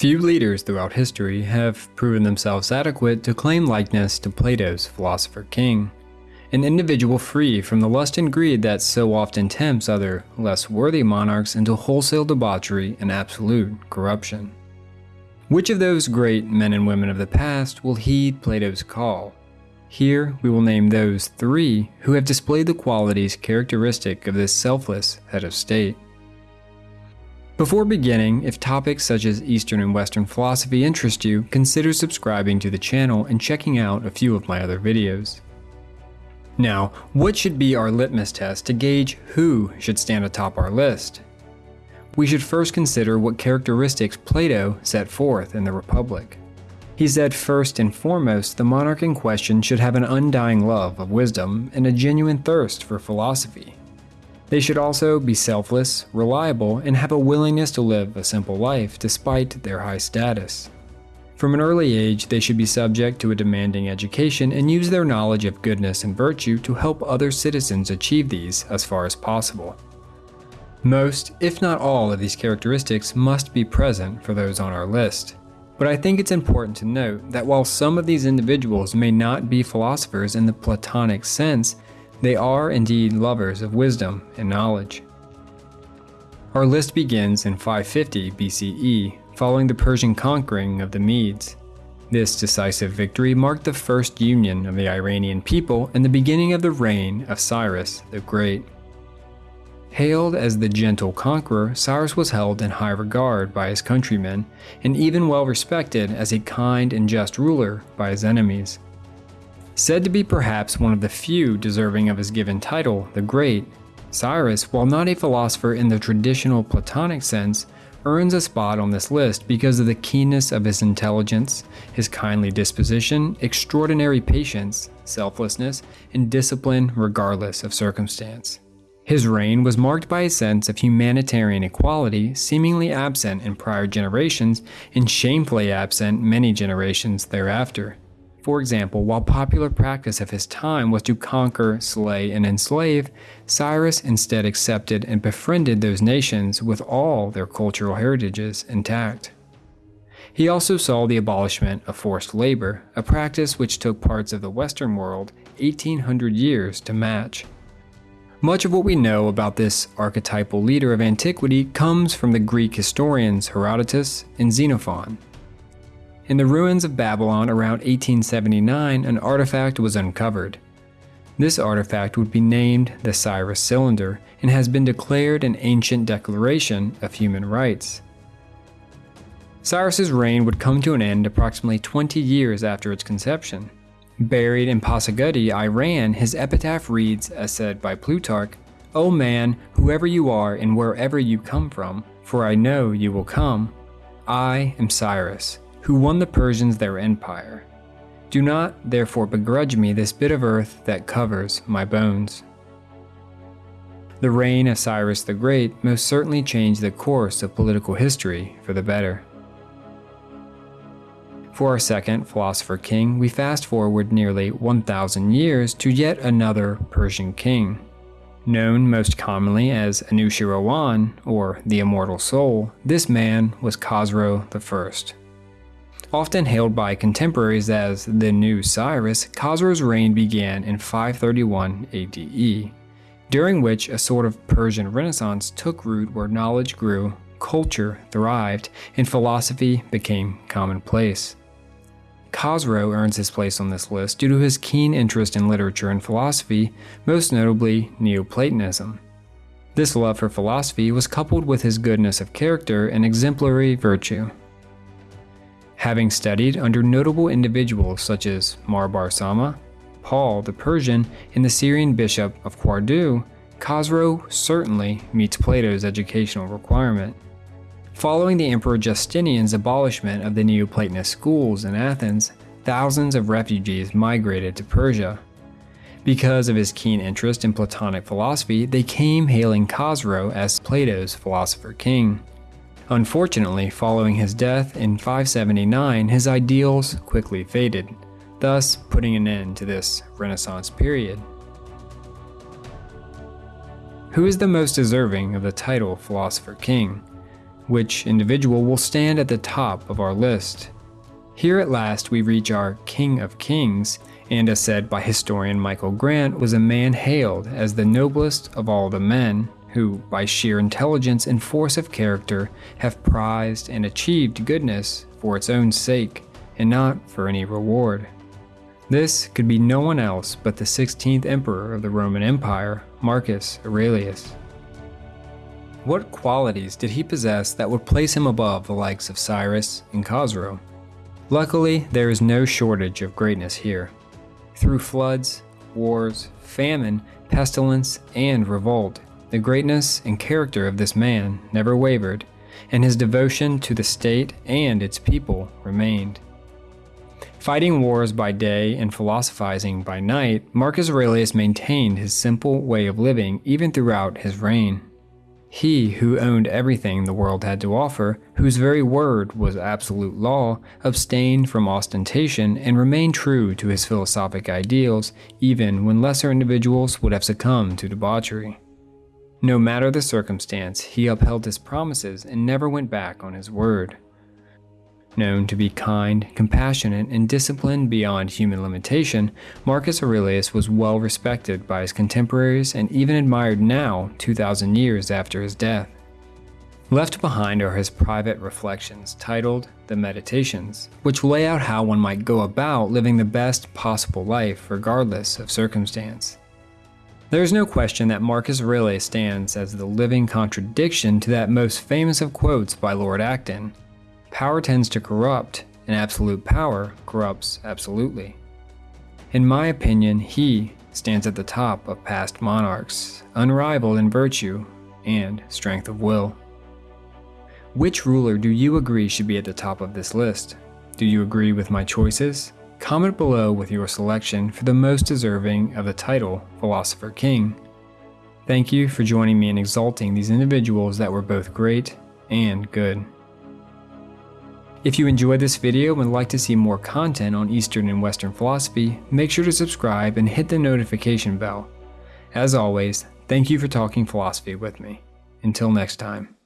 Few leaders throughout history have proven themselves adequate to claim likeness to Plato's philosopher king, an individual free from the lust and greed that so often tempts other, less worthy monarchs into wholesale debauchery and absolute corruption. Which of those great men and women of the past will heed Plato's call? Here we will name those three who have displayed the qualities characteristic of this selfless head of state. Before beginning, if topics such as Eastern and Western philosophy interest you, consider subscribing to the channel and checking out a few of my other videos. Now, what should be our litmus test to gauge who should stand atop our list? We should first consider what characteristics Plato set forth in the Republic. He said first and foremost the monarch in question should have an undying love of wisdom and a genuine thirst for philosophy. They should also be selfless, reliable, and have a willingness to live a simple life despite their high status. From an early age, they should be subject to a demanding education and use their knowledge of goodness and virtue to help other citizens achieve these as far as possible. Most, if not all, of these characteristics must be present for those on our list. But I think it's important to note that while some of these individuals may not be philosophers in the Platonic sense, they are indeed lovers of wisdom and knowledge. Our list begins in 550 BCE following the Persian conquering of the Medes. This decisive victory marked the first union of the Iranian people and the beginning of the reign of Cyrus the Great. Hailed as the gentle conqueror, Cyrus was held in high regard by his countrymen, and even well respected as a kind and just ruler by his enemies. Said to be perhaps one of the few deserving of his given title, the Great, Cyrus, while not a philosopher in the traditional Platonic sense, earns a spot on this list because of the keenness of his intelligence, his kindly disposition, extraordinary patience, selflessness, and discipline regardless of circumstance. His reign was marked by a sense of humanitarian equality seemingly absent in prior generations and shamefully absent many generations thereafter. For example, while popular practice of his time was to conquer, slay, and enslave, Cyrus instead accepted and befriended those nations with all their cultural heritages intact. He also saw the abolishment of forced labor, a practice which took parts of the Western world 1800 years to match. Much of what we know about this archetypal leader of antiquity comes from the Greek historians Herodotus and Xenophon. In the ruins of Babylon around 1879, an artifact was uncovered. This artifact would be named the Cyrus Cylinder and has been declared an ancient declaration of human rights. Cyrus's reign would come to an end approximately 20 years after its conception. Buried in Pasargadae, Iran, his epitaph reads, as said by Plutarch, O man, whoever you are and wherever you come from, for I know you will come, I am Cyrus, who won the Persians their empire. Do not therefore begrudge me this bit of earth that covers my bones. The reign of Cyrus the Great most certainly changed the course of political history for the better. For our second philosopher king, we fast forward nearly 1,000 years to yet another Persian king. Known most commonly as Anushirwan, or the Immortal Soul, this man was Khosrow I. Often hailed by contemporaries as the new Cyrus, Khosrow's reign began in 531 ADE, during which a sort of Persian Renaissance took root where knowledge grew, culture thrived, and philosophy became commonplace. Khosrow earns his place on this list due to his keen interest in literature and philosophy, most notably Neoplatonism. This love for philosophy was coupled with his goodness of character and exemplary virtue. Having studied under notable individuals such as Marbar Sama, Paul the Persian, and the Syrian bishop of Quardu, Khosrow certainly meets Plato's educational requirement. Following the Emperor Justinian's abolishment of the Neoplatonist schools in Athens, thousands of refugees migrated to Persia. Because of his keen interest in Platonic philosophy, they came hailing Khosrow as Plato's philosopher king. Unfortunately, following his death in 579, his ideals quickly faded, thus putting an end to this Renaissance period. Who is the most deserving of the title Philosopher King? which individual will stand at the top of our list. Here at last we reach our King of Kings, and as said by historian Michael Grant, was a man hailed as the noblest of all the men, who, by sheer intelligence and force of character, have prized and achieved goodness for its own sake, and not for any reward. This could be no one else but the 16th emperor of the Roman Empire, Marcus Aurelius. What qualities did he possess that would place him above the likes of Cyrus and Khosrow? Luckily, there is no shortage of greatness here. Through floods, wars, famine, pestilence, and revolt, the greatness and character of this man never wavered, and his devotion to the state and its people remained. Fighting wars by day and philosophizing by night, Marcus Aurelius maintained his simple way of living even throughout his reign. He who owned everything the world had to offer, whose very word was absolute law, abstained from ostentation and remained true to his philosophic ideals even when lesser individuals would have succumbed to debauchery. No matter the circumstance, he upheld his promises and never went back on his word. Known to be kind, compassionate, and disciplined beyond human limitation, Marcus Aurelius was well respected by his contemporaries and even admired now, 2,000 years after his death. Left behind are his private reflections titled The Meditations, which lay out how one might go about living the best possible life regardless of circumstance. There is no question that Marcus Aurelius stands as the living contradiction to that most famous of quotes by Lord Acton Power tends to corrupt, and absolute power corrupts absolutely. In my opinion, he stands at the top of past monarchs, unrivaled in virtue and strength of will. Which ruler do you agree should be at the top of this list? Do you agree with my choices? Comment below with your selection for the most deserving of the title Philosopher King. Thank you for joining me in exalting these individuals that were both great and good. If you enjoyed this video and would like to see more content on Eastern and Western philosophy, make sure to subscribe and hit the notification bell. As always, thank you for talking philosophy with me. Until next time.